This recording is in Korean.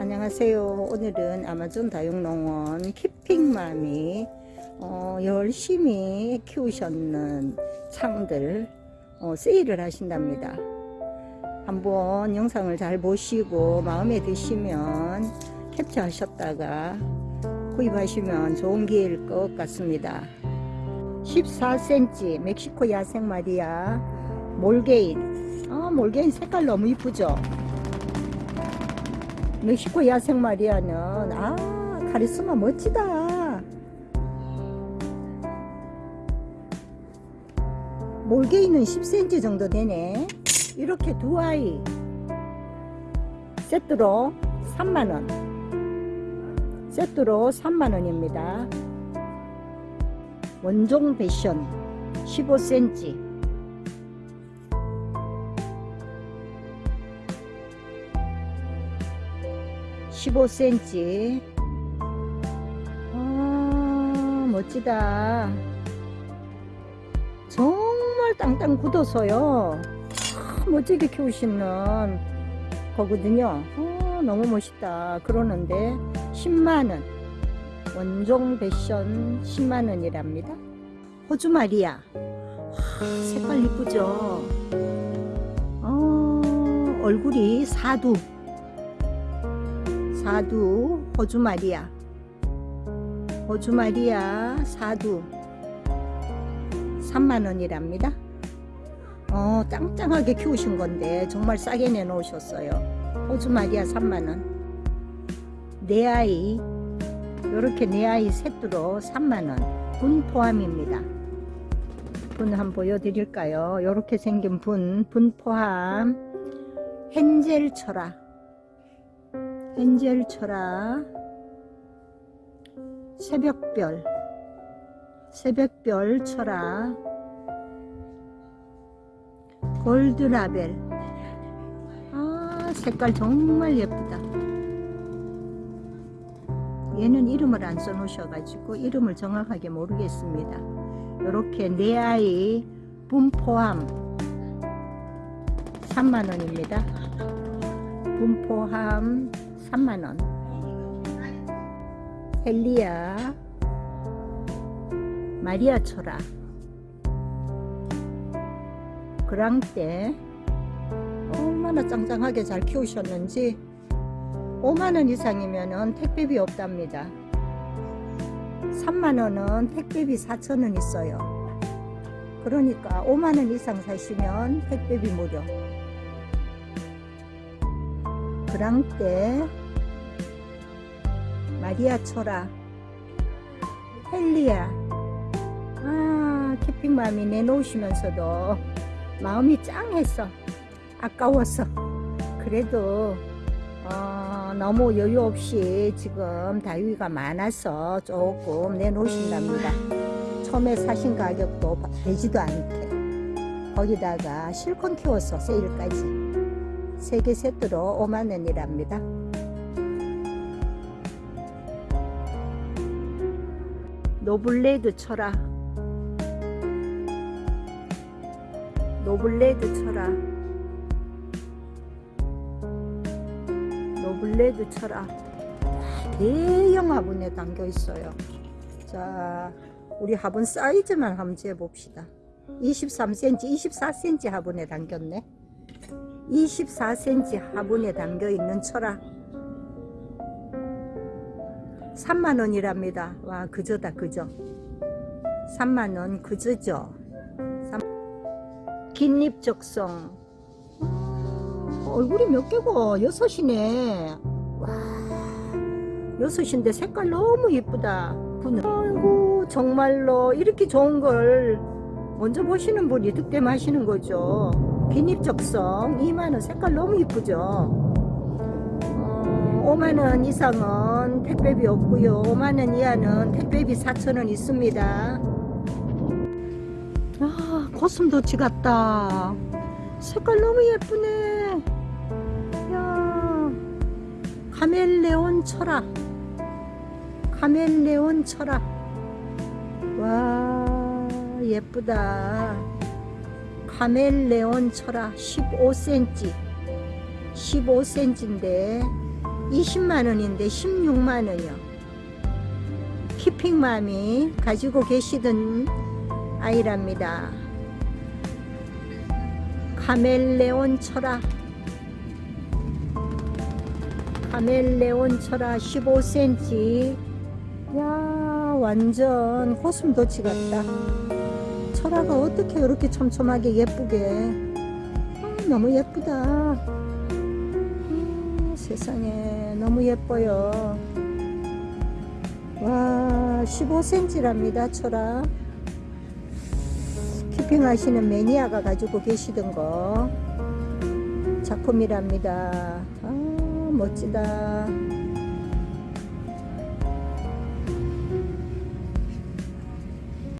안녕하세요. 오늘은 아마존 다육농원 키핑맘이 어, 열심히 키우셨는 창들 어, 세일을 하신답니다. 한번 영상을 잘 보시고 마음에 드시면 캡처하셨다가 구입하시면 좋은 기회일 것 같습니다. 14cm 멕시코 야생 마리아 몰게인 아 몰게인 색깔 너무 이쁘죠 멕시코 야생 마리아는. 아 카리스마 멋지다. 몰게인은 10cm 정도 되네. 이렇게 두 아이 세트로 3만원. 세트로 3만원입니다. 원종 패션 15cm 15cm 아 멋지다. 정말 땅땅 굳어서요. 아, 멋지게 키우시는 거거든요. 아, 너무 멋있다. 그러는데 10만원. 원종 패션 10만원이랍니다. 호주 마리아 아, 색깔 이쁘죠. 어, 얼굴이 사두 사두 호주 마리아 호주 마리아 사두. 3만원이랍니다. 어 짱짱하게 키우신 건데 정말 싸게 내놓으셨어요. 호주 마리아 3만원. 내 아이 이렇게 내 아이 세트로 3만원. 분 포함입니다. 분 한번 보여드릴까요? 이렇게 생긴 분, 분 포함. 헨젤 철화 엔젤 철화 새벽별 새벽별 철화 골드라벨. 아 색깔 정말 예쁘다. 얘는 이름을 안 써놓으셔 가지고 이름을 정확하게 모르겠습니다. 이렇게 내 아이 분 포함. 3만원입니다. 분 포함 3만원. 헬리아 마리아 초라. 그랑떼 얼마나 짱짱하게 잘 키우셨는지 5만원 이상이면 택배비 없답니다. 3만원은 택배비 4천원 있어요. 그러니까 5만원 이상 사시면 택배비 무료. 그랑떼 마리아 초라 헬리아. 아 키핑맘이 내놓으시면서도 마음이 짱했어 아까웠어 그래도 어, 너무 여유 없이 지금 다육이가 많아서 조금 내놓으신답니다. 처음에 사신 가격도 되지도 않게 거기다가 실컷 키워서 세일까지 3개 세트로 5만원이랍니다 노블레드 철화 노블레드 철화 노블레드 철화 대형 화분에 담겨 있어요. 자 우리 화분 사이즈만 한번 재봅시다. 23cm 24cm 화분에 담겼네. 24cm 화분에 담겨 있는 철화 3만원이랍니다. 와 거저다 거저. 3만원 그저죠. 긴잎 적성. 얼굴이 몇 개고 여섯이네. 와 여섯인데 색깔 너무 예쁘다. 아이고 정말로 이렇게 좋은 걸 먼저 보시는 분 이 득템하시는 거죠. 긴잎 적성. 2만원 색깔 너무 이쁘죠. 5만원 이상은 택배비 없고요. 5만원 이하는 택배비 4천원 있습니다. 아 코스모도치 같다. 색깔 너무 예쁘네. 야 카멜레온 철학 카멜레온 철학 와 예쁘다. 카멜레온 철학 15cm 15cm인데 20만원인데 16만원이요. 키핑맘이 가지고 계시던 아이랍니다. 카멜레온 철아. 카멜레온 철아 15cm 야 완전 코슴도치 같다. 철아가 어떻게 그렇게 촘촘하게 예쁘게. 아, 너무 예쁘다. 음, 세상에 너무 예뻐요. 와 15cm랍니다 철아. 키핑 하시는 매니아가 가지고 계시던 거. 작품이랍니다. 아 멋지다